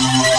Thank